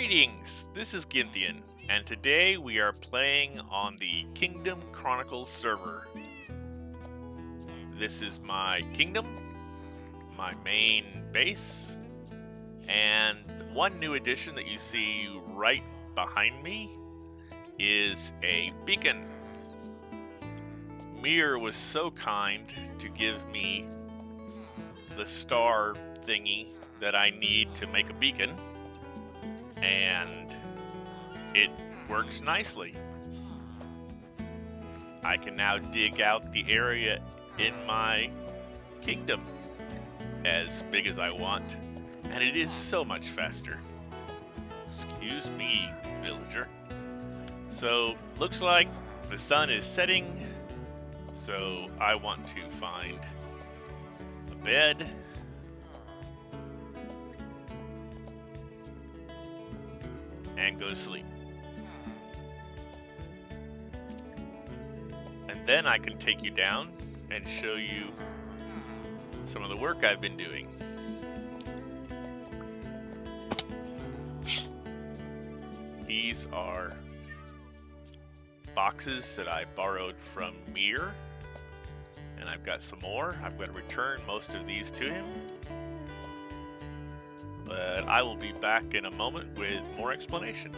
Greetings, this is Ginthian, and today we are playing on the Kingdom Chronicles server. This is my kingdom, my main base, and one new addition that you see right behind me is a beacon. Mir was so kind to give me the star thingy that I need to make a beacon and it works nicely. I can now dig out the area in my kingdom as big as I want, and it is so much faster. Excuse me, villager. So, looks like the sun is setting, so I want to find a bed go to sleep. And then I can take you down and show you some of the work I've been doing. These are boxes that I borrowed from Mir. And I've got some more. I've got to return most of these to him I will be back in a moment with more explanation.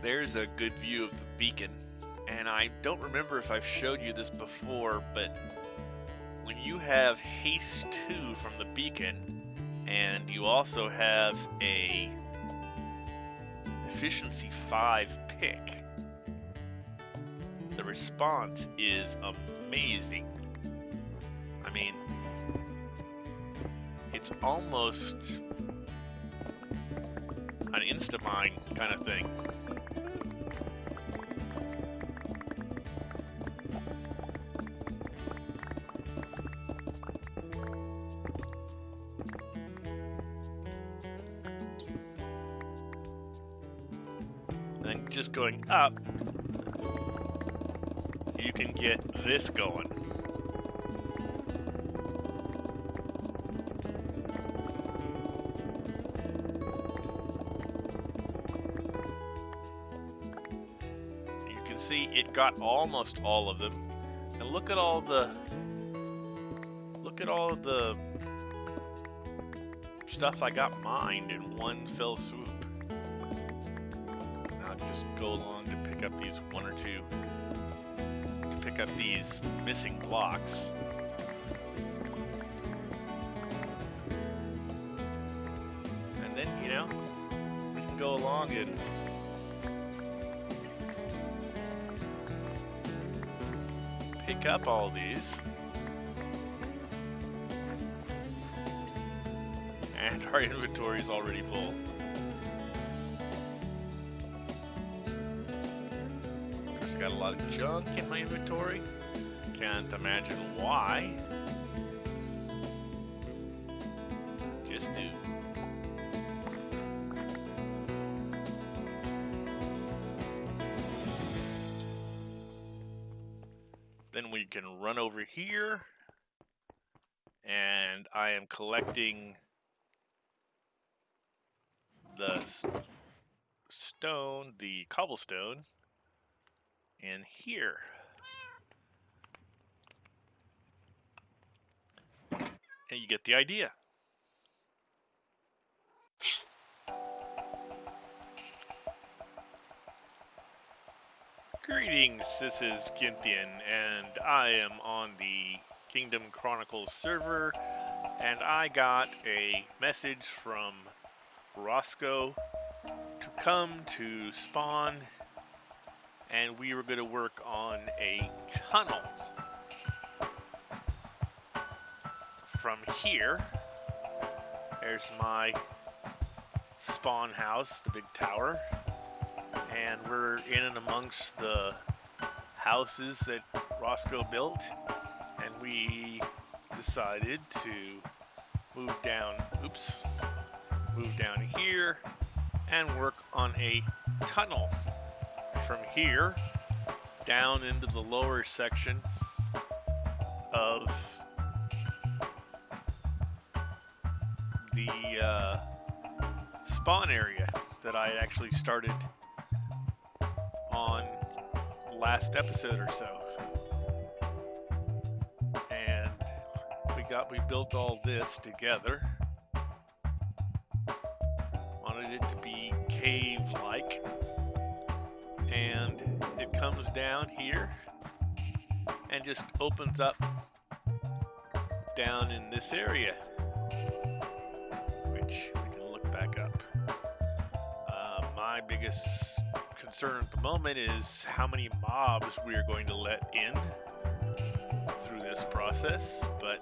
There's a good view of the beacon, and I don't remember if I've showed you this before, but when you have haste 2 from the beacon, and you also have a efficiency 5 pick, the response is amazing. I mean, it's almost an Instamine kind of thing. And then just going up, you can get this going. See it got almost all of them. And look at all the look at all the stuff I got mined in one fell swoop. Now just go along to pick up these one or two to pick up these missing blocks. And then, you know, we can go along and up all these. And our inventory is already full. Of got a lot of junk in my inventory. Can't imagine why. Just do. Run over here. And I am collecting the stone, the cobblestone, in here. And you get the idea. Greetings, this is Ginthian, and I am on the Kingdom Chronicles server, and I got a message from Roscoe to come to spawn, and we were going to work on a tunnel from here. There's my spawn house, the big tower and we're in and amongst the houses that Roscoe built and we decided to move down oops move down here and work on a tunnel. From here down into the lower section of the uh, spawn area that I actually started on last episode or so. And we got we built all this together. Wanted it to be cave-like. And it comes down here and just opens up down in this area. Which we can look back up. Uh, my biggest concern at the moment is how many mobs we are going to let in through this process, but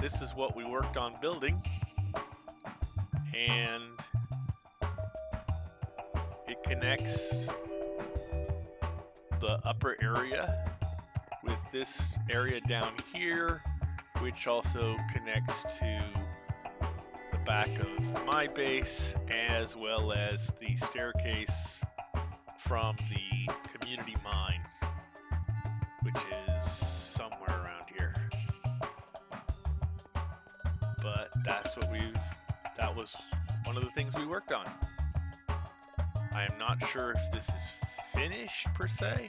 this is what we worked on building, and it connects the upper area with this area down here, which also connects to back of my base, as well as the staircase from the community mine, which is somewhere around here. But that's what we've, that was one of the things we worked on. I am not sure if this is finished per se.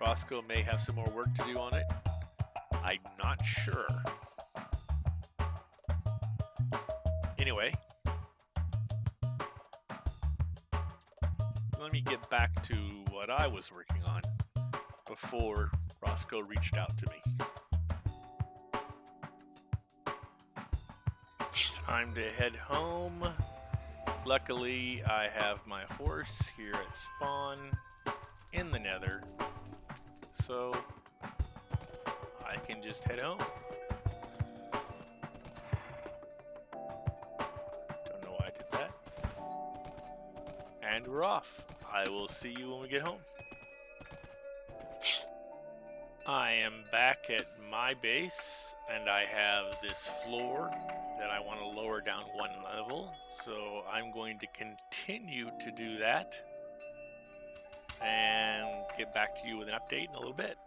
Roscoe may have some more work to do on it. I'm not sure. Anyway, let me get back to what I was working on before Roscoe reached out to me. Time to head home. Luckily, I have my horse here at spawn in the nether, so I can just head home. We're off. I will see you when we get home. I am back at my base, and I have this floor that I want to lower down one level, so I'm going to continue to do that and get back to you with an update in a little bit.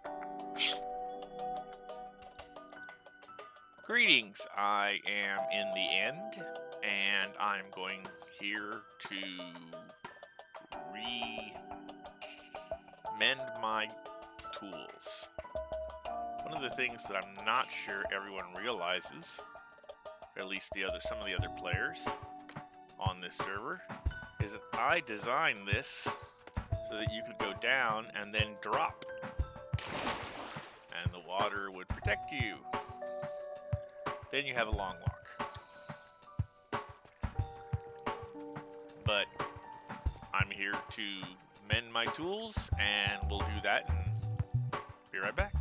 Greetings, I am in the end, and I'm going here to re-mend my tools. One of the things that I'm not sure everyone realizes, or at least the other some of the other players on this server, is that I designed this so that you could go down and then drop. And the water would protect you. Then you have a long walk. But I'm here to mend my tools and we'll do that and be right back.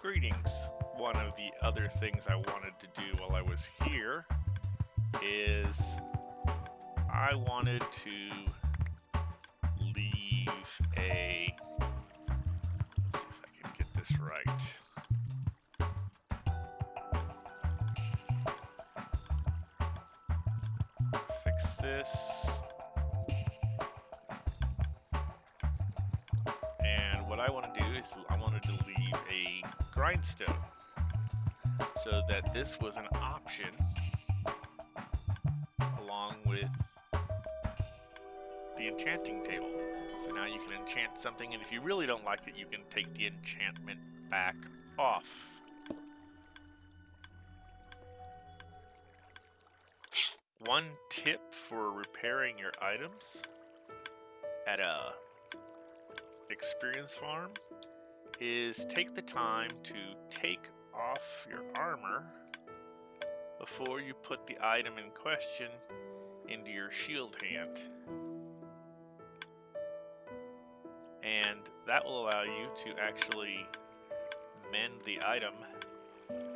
Greetings. One of the other things I wanted to do while I was here is I wanted to leave a let's see if I can get this right. What I want to do is I wanted to leave a grindstone so that this was an option along with the enchanting table. So now you can enchant something, and if you really don't like it, you can take the enchantment back off. One tip for repairing your items at a experience farm is take the time to take off your armor before you put the item in question into your shield hand. And that will allow you to actually mend the item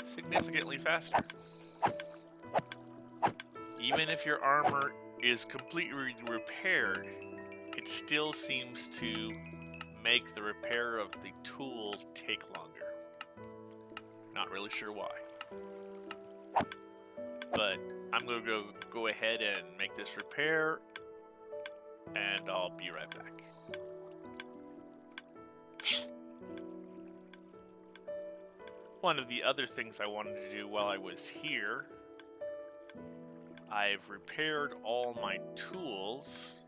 significantly faster. Even if your armor is completely repaired, it still seems to make the repair of the tool take longer. Not really sure why. But I'm going to go, go ahead and make this repair, and I'll be right back. one of the other things I wanted to do while I was here. I've repaired all my tools,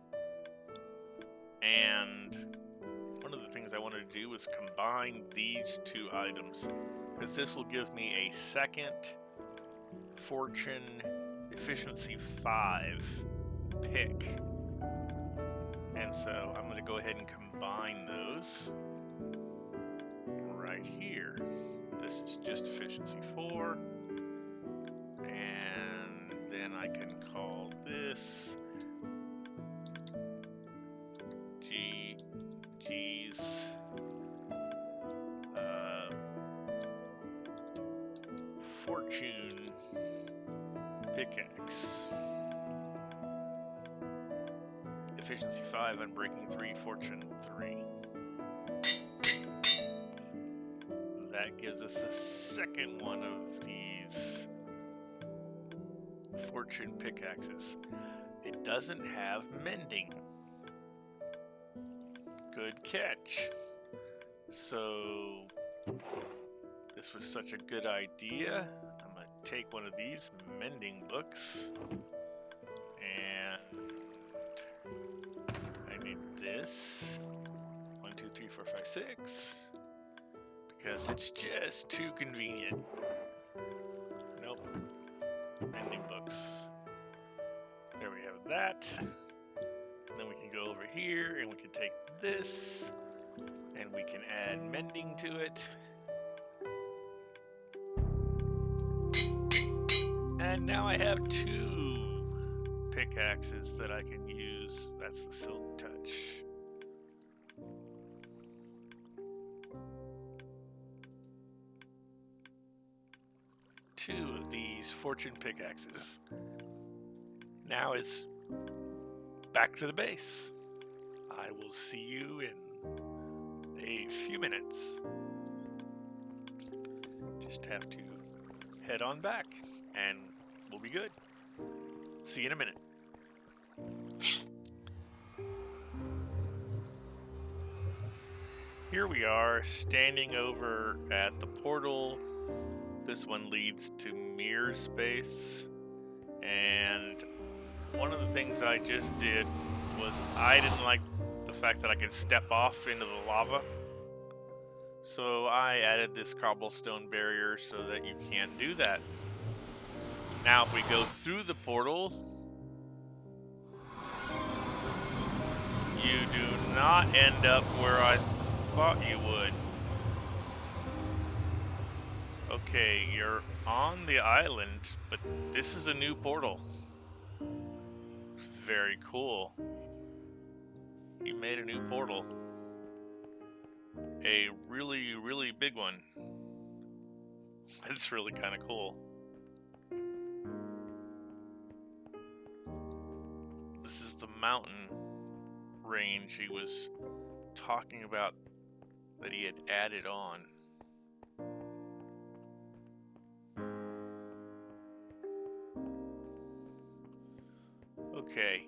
and things I wanted to do was combine these two items, because this will give me a second Fortune Efficiency 5 pick. And so I'm going to go ahead and combine those right here. This is just efficiency 4. Pickaxe. Efficiency 5 Unbreaking 3, Fortune 3. That gives us a second one of these Fortune pickaxes. It doesn't have mending. Good catch. So, this was such a good idea. Take one of these mending books and I need this. One, two, three, four, five, six. Because it's just too convenient. Nope. Mending books. There we have that. And then we can go over here and we can take this and we can add mending to it. And now I have two pickaxes that I can use. That's the Silk Touch. Two of these Fortune pickaxes. Now it's back to the base. I will see you in a few minutes. Just have to head on back and we'll be good. See you in a minute. Here we are, standing over at the portal. This one leads to Mirror Space. And one of the things I just did was I didn't like the fact that I could step off into the lava. So I added this cobblestone barrier so that you can't do that. Now if we go through the portal, you do not end up where I thought you would. Okay, you're on the island, but this is a new portal. Very cool. You made a new portal. A really, really big one. That's really kind of cool. This is the mountain range he was talking about that he had added on. Okay.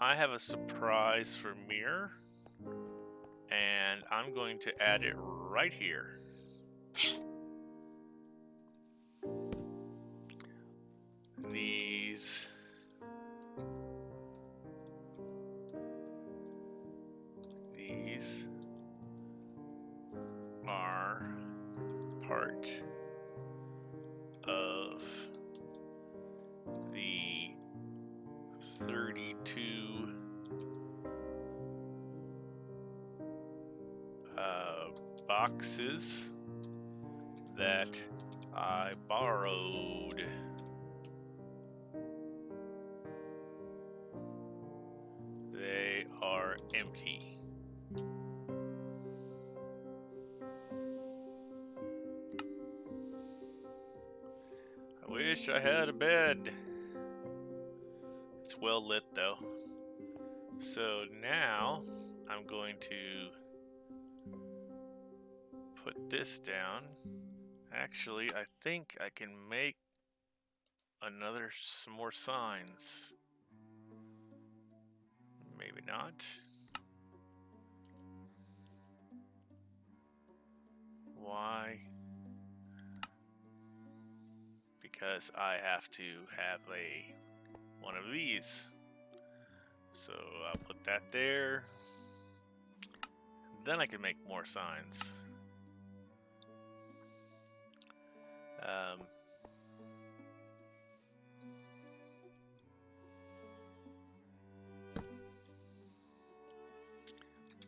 I have a surprise for Mir, and I'm going to add it right here. part of the 32 uh, boxes that I borrowed. Wish I had a bed. It's well lit though. So now I'm going to put this down. Actually, I think I can make another some more signs. Maybe not. Why? Because I have to have a one of these. So I'll put that there. Then I can make more signs. Um,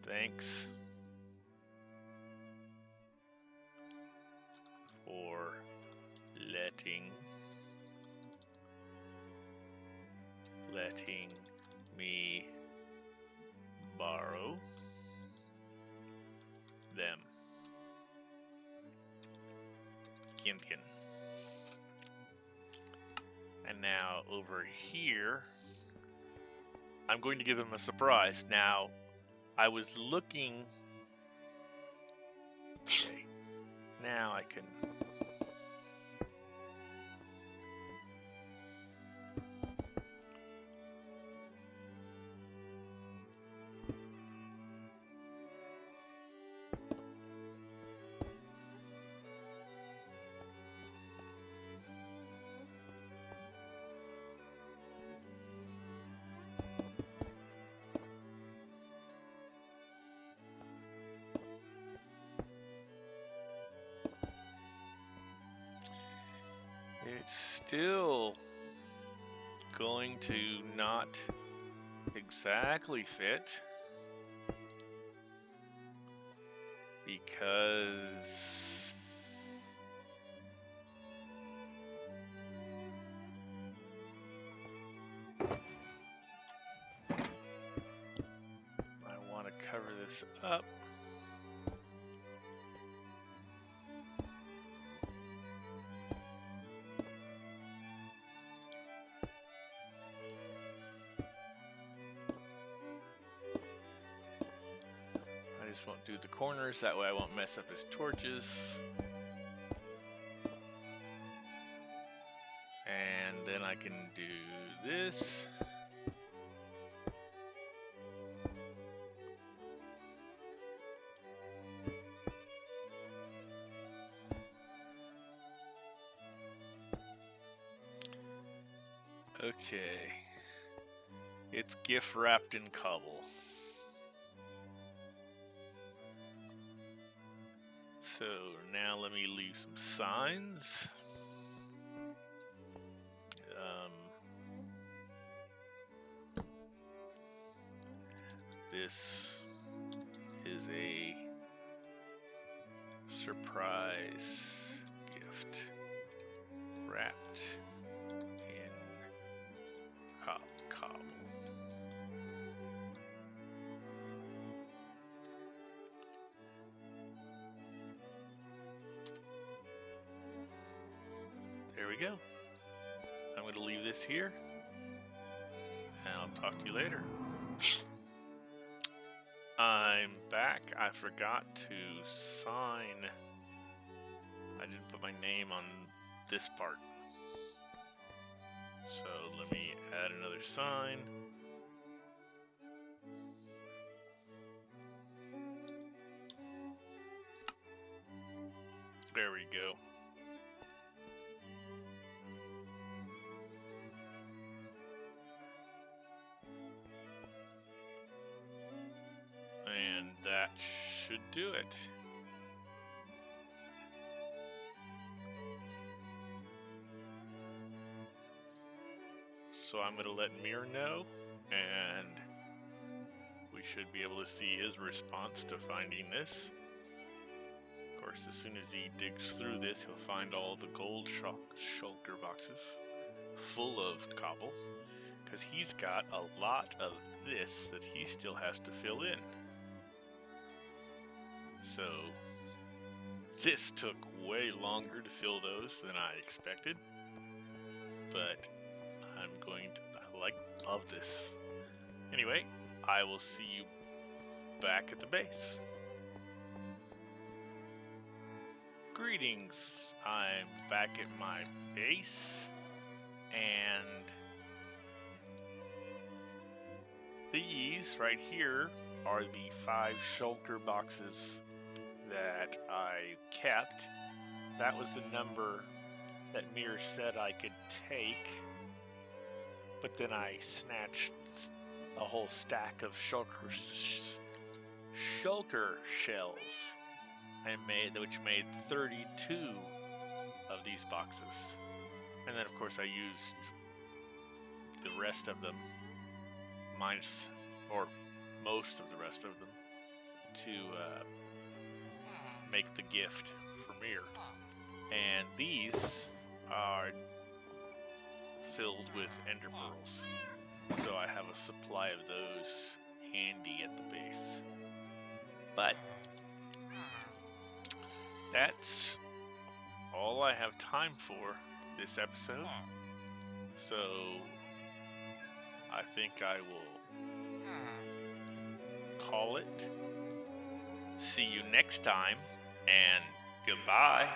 thanks letting me borrow them. Ginthian. And now over here, I'm going to give him a surprise. Now, I was looking. Okay. Now I can It's still going to not exactly fit because I want to cover this up. The corners, that way I won't mess up his torches. And then I can do this. Okay. It's gift wrapped in cobble. So now let me leave some signs. Um, this is a surprise gift wrapped go. I'm going to leave this here. And I'll talk to you later. I'm back. I forgot to sign. I didn't put my name on this part. So let me add another sign. There we go. So I'm going to let Mir know, and we should be able to see his response to finding this. Of course, as soon as he digs through this, he'll find all the gold shul- shulker boxes full of cobble, because he's got a lot of this that he still has to fill in. So, this took way longer to fill those than I expected, but going to, like, love this. Anyway, I will see you back at the base. Greetings, I'm back at my base, and these right here are the five shulker boxes that I kept. That was the number that Mir said I could take, but then I snatched a whole stack of shulker, sh- shulker shells and made which made 32 of these boxes. And then of course I used the rest of them minus or most of the rest of them to uh, make the gift for Mir. And these are filled with ender pearls. So I have a supply of those handy at the base. But that's all I have time for this episode. So I think I will call it. See you next time, and goodbye.